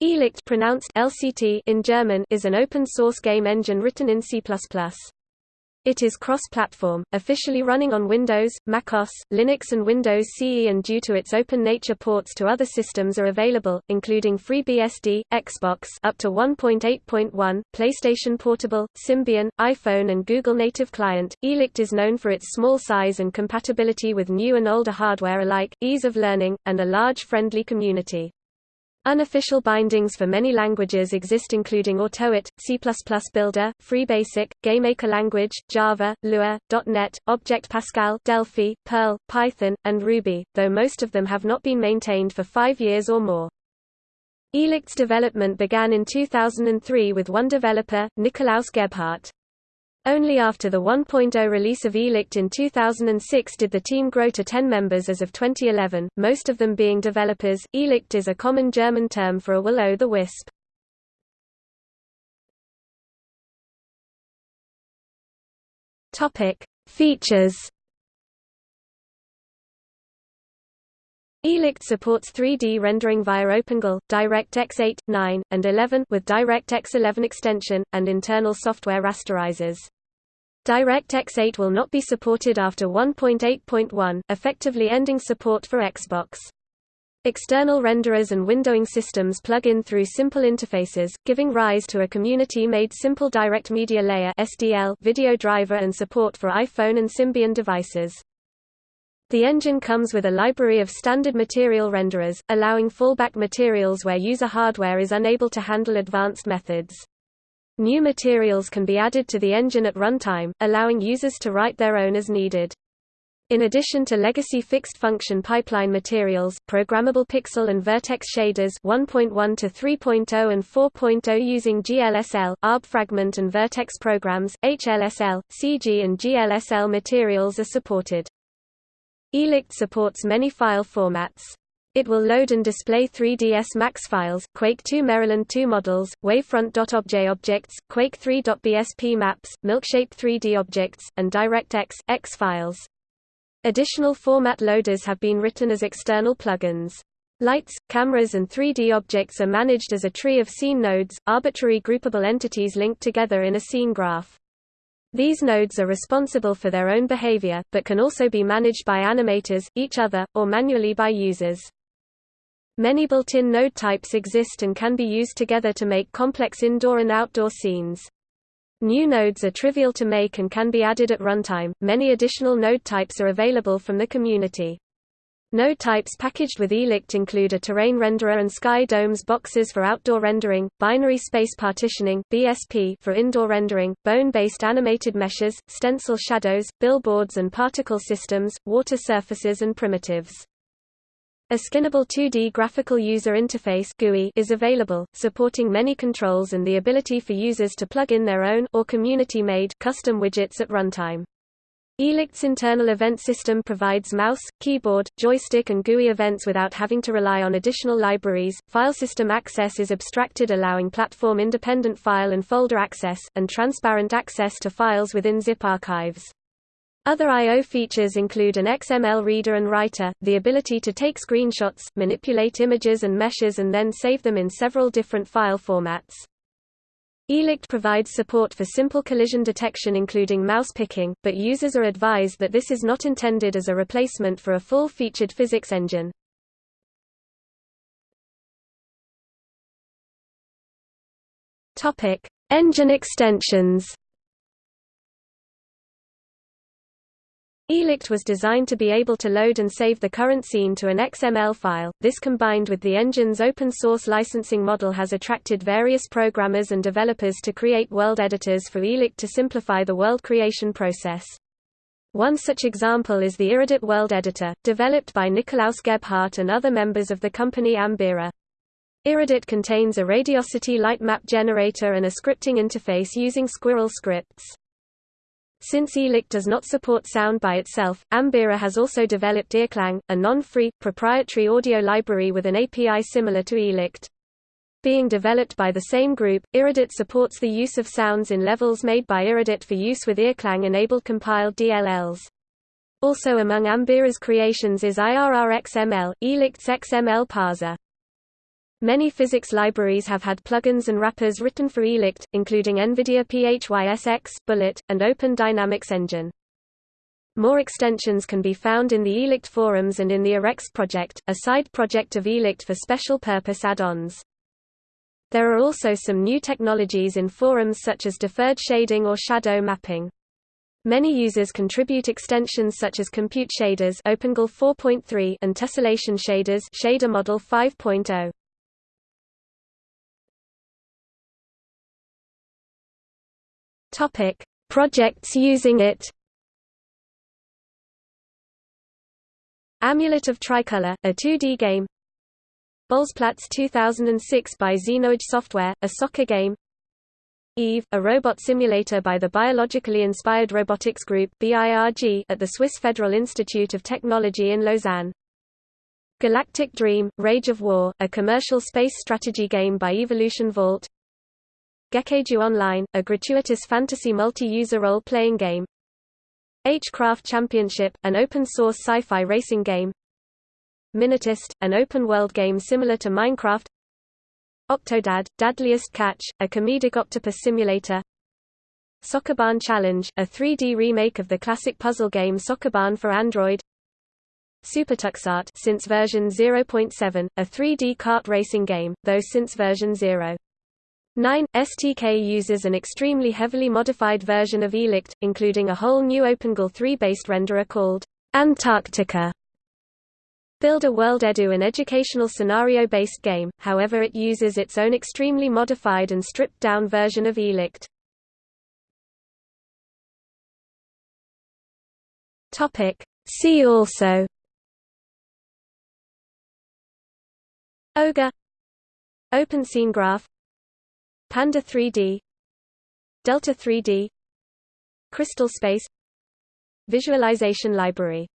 Irrlicht pronounced LCT in German is an open-source game engine written in C++. It is cross-platform, officially running on Windows, macOS, Linux and Windows CE and due to its open nature ports to other systems are available, including FreeBSD, Xbox up to 1.8.1, PlayStation Portable, Symbian, iPhone and Google Native Client. Irrlicht is known for its small size and compatibility with new and older hardware alike, ease of learning, and a large friendly community. Unofficial bindings for many languages exist including Autoit, C++ Builder, FreeBASIC, GameMaker language, Java, Lua, .NET, Object Pascal, Delphi, Perl, Python, and Ruby, though most of them have not been maintained for five years or more. Irrlicht's development began in 2003 with one developer, Nikolaus Gebhardt. Only after the 1.0 release of Irrlicht in 2006 did the team grow to 10 members as of 2011, most of them being developers. Irrlicht is a common German term for a will-o'-the-wisp. Topic: Features. Irrlicht supports 3D rendering via OpenGL, DirectX 8, 9, and 11 with DirectX 11 extension, and internal software rasterizers. DirectX 8 will not be supported after 1.8.1, effectively ending support for Xbox. External renderers and windowing systems plug in through simple interfaces, giving rise to a community-made Simple Direct Media Layer (SDL) video driver and support for iPhone and Symbian devices. The engine comes with a library of standard material renderers, allowing fallback materials where user hardware is unable to handle advanced methods. New materials can be added to the engine at runtime, allowing users to write their own as needed. In addition to legacy fixed-function pipeline materials, programmable pixel and vertex shaders 1.1 to 3.0 and 4.0 using GLSL, ARB fragment and vertex programs, HLSL, CG and GLSL materials are supported. Irrlicht supports many file formats. It will load and display 3ds Max files, Quake 2 Maryland 2 models, Wavefront.obj objects, Quake 3.bsp maps, Milkshape 3D objects, and DirectX X files. Additional format loaders have been written as external plugins. Lights, cameras and 3D objects are managed as a tree of scene nodes, arbitrary groupable entities linked together in a scene graph. These nodes are responsible for their own behavior, but can also be managed by animators, each other, or manually by users. Many built-in node types exist and can be used together to make complex indoor and outdoor scenes. New nodes are trivial to make and can be added at runtime. Many additional node types are available from the community. Node types packaged with Irrlicht include a terrain renderer and sky domes boxes for outdoor rendering, binary space partitioning (BSP) for indoor rendering, bone-based animated meshes, stencil shadows, billboards and particle systems, water surfaces and primitives. A skinnable 2D graphical user interface GUI is available, supporting many controls and the ability for users to plug in their own or community-made custom widgets at runtime. Irrlicht's internal event system provides mouse, keyboard, joystick and GUI events without having to rely on additional libraries. File system access is abstracted allowing platform-independent file and folder access, and transparent access to files within zip archives. Other I.O. features include an XML reader and writer, the ability to take screenshots, manipulate images and meshes and then save them in several different file formats. Irrlicht provides support for simple collision detection including mouse picking, but users are advised that this is not intended as a replacement for a full-featured physics engine. Engine extensions Irrlicht was designed to be able to load and save the current scene to an XML file. This combined with the engine's open source licensing model has attracted various programmers and developers to create world editors for Irrlicht to simplify the world creation process. One such example is the irrEdit World Editor, developed by Nikolaus Gebhardt and other members of the company Ambiera. irrEdit contains a radiosity light map generator and a scripting interface using Squirrel scripts. Since Irrlicht does not support sound by itself, Ambiera has also developed irrKlang, a non-free, proprietary audio library with an API similar to Irrlicht. Being developed by the same group, irrEdit supports the use of sounds in levels made by irrEdit for use with irrKlang-enabled compiled DLLs. Also among Ambiera's creations is IRRXML, Irrlicht's XML parser. Many physics libraries have had plugins and wrappers written for Irrlicht, including NVIDIA PHYSX, Bullet, and Open Dynamics Engine. More extensions can be found in the Irrlicht forums and in the IrrExt project, a side project of Irrlicht for special-purpose add-ons. There are also some new technologies in forums such as deferred shading or shadow mapping. Many users contribute extensions such as Compute Shaders OpenGL 4.3 and Tessellation Shaders Shader Model 5.0. Topic: Projects using it. Amulet of Tricolor, a 2D game. Bolzplatz 2006 by Xenoage Software, a soccer game. EVE, a robot simulator by the Biologically Inspired Robotics Group (BIRG) at the Swiss Federal Institute of Technology in Lausanne. Galactic Dream, Rage of War, a commercial space strategy game by Evolution Vault. Gekkeiju Online, a gratuitous fantasy multi-user role-playing game. H-Craft Championship, an open-source sci-fi racing game. Minetest, an open-world game similar to Minecraft. Octodad, Dadliest Catch, a comedic octopus simulator. Sokoban Challenge, a 3D remake of the classic puzzle game Sokoban for Android. SuperTuxKart since version 0.7, a 3D kart racing game, though since version 0. 9. STK uses an extremely heavily modified version of Irrlicht, including a whole new OpenGL 3-based renderer called Antarctica. Build a World Edu an educational scenario-based game, however it uses its own extremely modified and stripped-down version of Irrlicht. See also Ogre Open Scene Graph Panda 3D Delta 3D Crystal Space Visualization Library